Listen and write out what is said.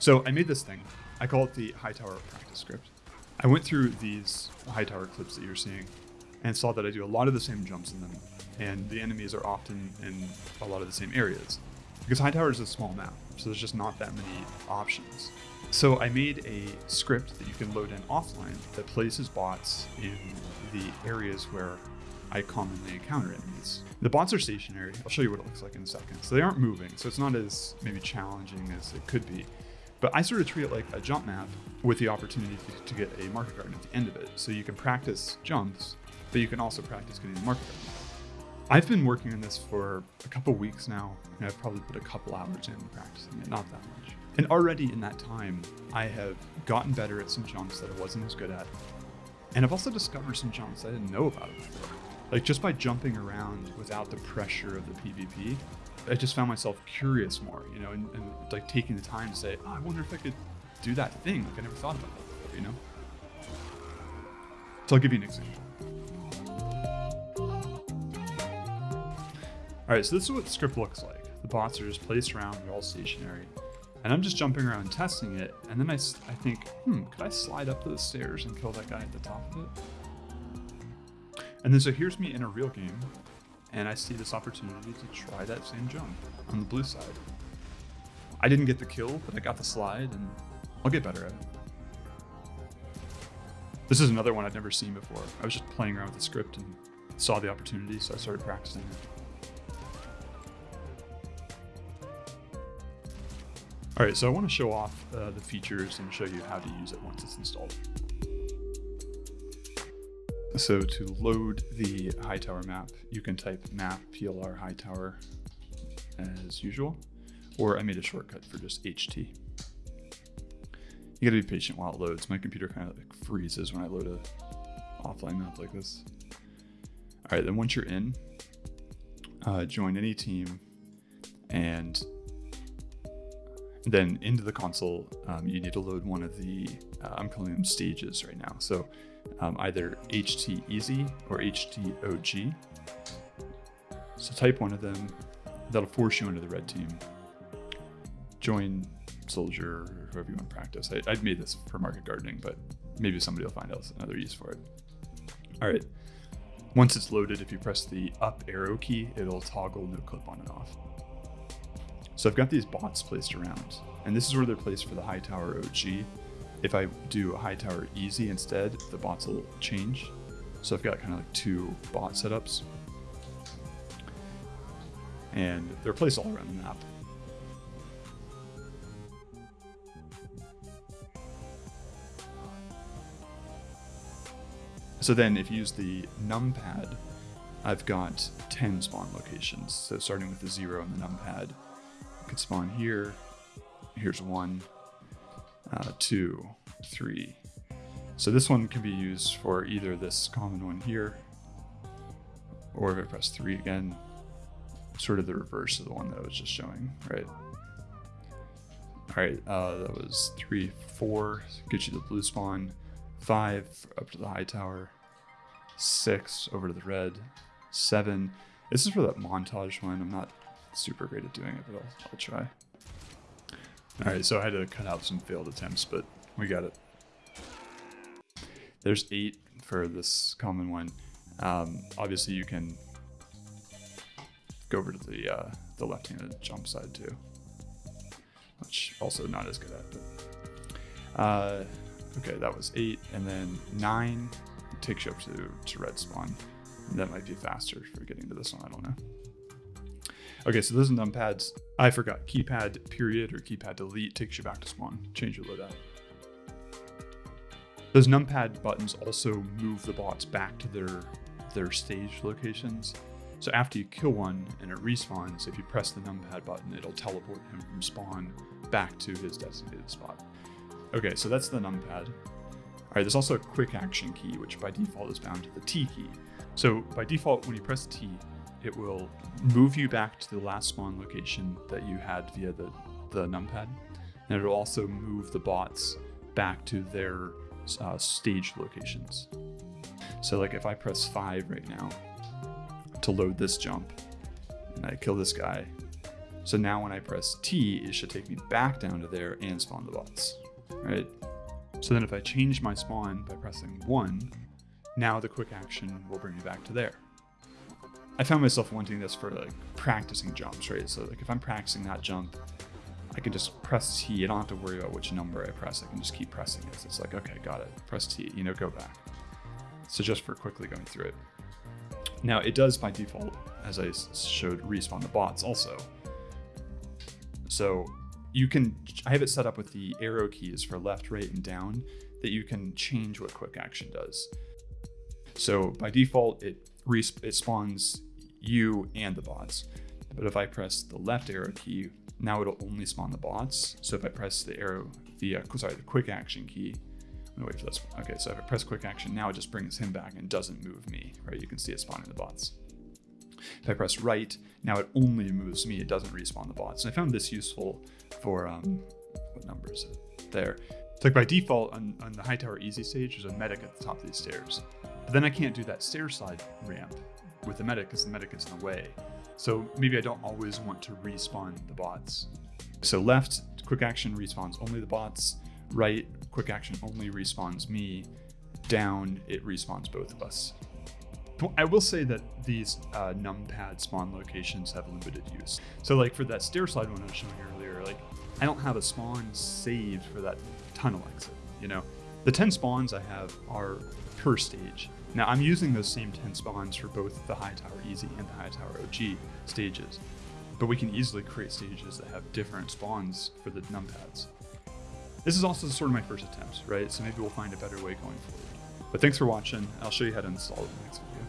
So I made this thing. I call it the Hightower practice script. I went through these Hightower clips that you're seeing and saw that I do a lot of the same jumps in them, and the enemies are often in a lot of the same areas. Because Hightower is a small map, so there's just not that many options. So I made a script that you can load in offline that places bots in the areas where I commonly encounter enemies. The bots are stationary. I'll show you what it looks like in a second. So they aren't moving, so it's not as maybe challenging as it could be. But I sort of treat it like a jump map with the opportunity to get a market garden at the end of it. So you can practice jumps, but you can also practice getting the market garden. I've been working on this for a couple weeks now, and I've probably put a couple hours in practicing it, not that much. And already in that time, I have gotten better at some jumps that I wasn't as good at. And I've also discovered some jumps I didn't know about before. Like just by jumping around without the pressure of the PvP, I just found myself curious more, you know, and, and like taking the time to say, oh, I wonder if I could do that thing. Like I never thought about that before, you know? So I'll give you an example. All right, so this is what the script looks like. The bots are just placed around, they're all stationary. And I'm just jumping around testing it, and then I, I think, hmm, could I slide up those stairs and kill that guy at the top of it? And then so here's me in a real game, and I see this opportunity to try that same jump on the blue side. I didn't get the kill, but I got the slide, and I'll get better at it. This is another one I've never seen before. I was just playing around with the script and saw the opportunity, so I started practicing it. All right, so I want to show off uh, the features and show you how to use it once it's installed. So to load the Hightower map, you can type map plr Hightower as usual, or I made a shortcut for just HT. You gotta be patient while it loads. My computer kind of like freezes when I load a offline map like this. All right, then once you're in, uh, join any team and then into the console, um, you need to load one of the, uh, I'm calling them stages right now. So um, either HT Easy or HT OG. So type one of them, that'll force you into the red team. Join Soldier or whoever you want to practice. I, I've made this for market gardening, but maybe somebody will find else another use for it. All right. Once it's loaded, if you press the up arrow key, it'll toggle no clip on and off. So I've got these bots placed around, and this is where they're placed for the Hightower OG. If I do a Hightower Easy instead, the bots will change. So I've got kind of like two bot setups. And they're placed all around the map. So then if you use the numpad, I've got 10 spawn locations. So starting with the zero on the numpad, could spawn here. Here's one, uh, two, three. So this one can be used for either this common one here, or if I press three again, sort of the reverse of the one that I was just showing, right? All right, uh, that was three, four, get you the blue spawn, five up to the high tower, six over to the red, seven. This is for that montage one. I'm not super great at doing it, but I'll, I'll try. All right, so I had to cut out some failed attempts, but we got it. There's eight for this common one. Um, obviously, you can go over to the uh, the left-handed jump side too, which also not as good at. But uh, okay, that was eight, and then nine takes you up to to red spawn. That might be faster for getting to this one. I don't know. Okay, so those are numpads. I forgot. Keypad period or keypad delete takes you back to spawn. Change your loadout. Those numpad buttons also move the bots back to their their stage locations. So after you kill one and it respawns, if you press the numpad button, it'll teleport him from spawn back to his designated spot. Okay, so that's the numpad. All right, there's also a quick action key, which by default is bound to the T key. So by default, when you press T, it will move you back to the last spawn location that you had via the, the numpad. And it'll also move the bots back to their uh, stage locations. So like if I press five right now to load this jump and I kill this guy, So now when I press T, it should take me back down to there and spawn the bots, right? So then if I change my spawn by pressing one, now the quick action will bring me back to there. I found myself wanting this for like practicing jumps, right? So like if I'm practicing that jump, I can just press T. I don't have to worry about which number I press. I can just keep pressing it. So it's like, okay, got it. Press T, you know, go back. So just for quickly going through it. Now it does by default, as I showed, respawn the bots also. So you can, I have it set up with the arrow keys for left, right, and down that you can change what quick action does. So by default, it, it spawns you and the bots. But if I press the left arrow key, now it'll only spawn the bots. So if I press the arrow, the uh, sorry, the quick action key, I'm gonna wait for this. Okay, so if I press quick action, now it just brings him back and doesn't move me, right? You can see it spawning the bots. If I press right, now it only moves me, it doesn't respawn the bots. And I found this useful for, um, what number is it? There. It's like by default on, on the Hightower Easy stage, there's a medic at the top of these stairs. But then I can't do that stair slide ramp with the medic because the medic is in the way. So maybe I don't always want to respawn the bots. So left, quick action respawns only the bots. Right, quick action only respawns me. Down, it respawns both of us. I will say that these uh, numpad spawn locations have limited use. So like for that stair slide one I was showing earlier, like I don't have a spawn saved for that tunnel exit, you know? The 10 spawns I have are per stage. Now I'm using those same 10 spawns for both the Hightower Easy and the Hightower OG stages, but we can easily create stages that have different spawns for the numpads. This is also sort of my first attempt, right? So maybe we'll find a better way going forward. But thanks for watching. I'll show you how to install it in the next video.